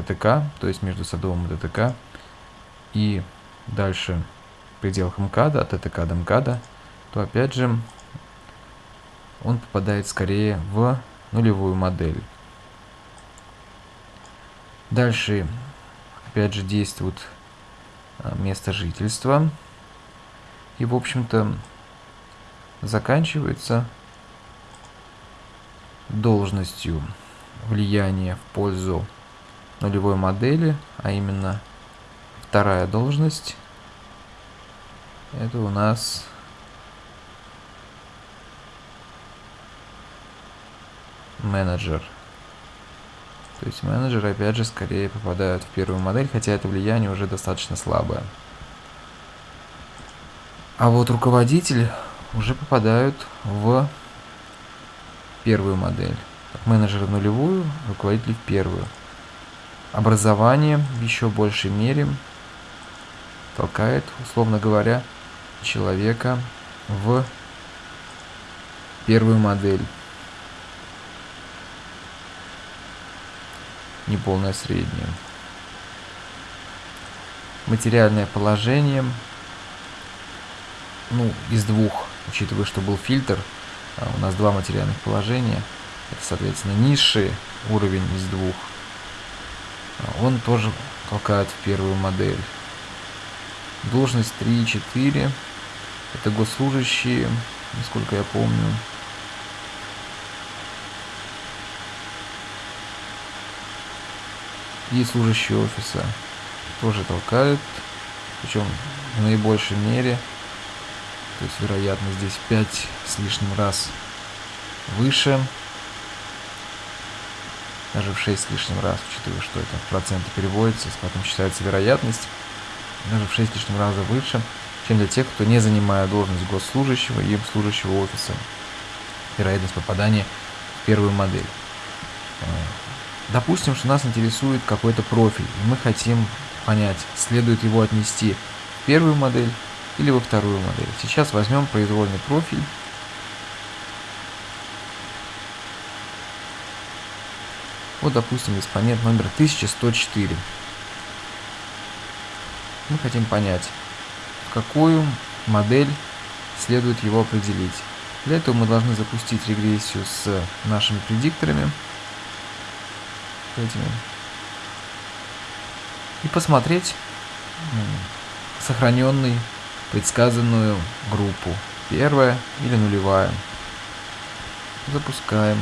ТТК, то есть между садовым и ТТК, и дальше в пределах МКАДа, от ТТК до МКАДа, то опять же он попадает скорее в нулевую модель. Дальше опять же действует а, место жительства. И в общем-то заканчивается должностью влияния в пользу нулевой модели, а именно вторая должность. Это у нас менеджер. То есть менеджеры опять же скорее попадают в первую модель, хотя это влияние уже достаточно слабое. А вот руководитель уже попадают в первую модель. Менеджер в нулевую, руководитель в первую. Образование в еще большей мере толкает, условно говоря, человека в первую модель. Неполное среднее. Материальное положение, ну, из двух, учитывая, что был фильтр, а у нас два материальных положения, это, соответственно, низший уровень из двух, он тоже толкает в первую модель. Должность 3 и 4, это госслужащие, насколько я помню. И служащие офиса тоже толкают, причем в наибольшей мере – то есть вероятность здесь 5 с лишним раз выше. Даже в 6 с лишним раз, учитывая, что это в проценты переводится, потом считается вероятность. Даже в 6 с лишним раза выше, чем для тех, кто не занимает должность госслужащего и служащего офиса. Вероятность попадания в первую модель. Э, допустим, что нас интересует какой-то профиль, и мы хотим понять, следует его отнести в первую модель или во вторую модель. Сейчас возьмем произвольный профиль. Вот, допустим, экспонент номер 1104. Мы хотим понять, какую модель следует его определить. Для этого мы должны запустить регрессию с нашими предикторами. Этими. И посмотреть сохраненный предсказанную группу. Первая или нулевая. Запускаем.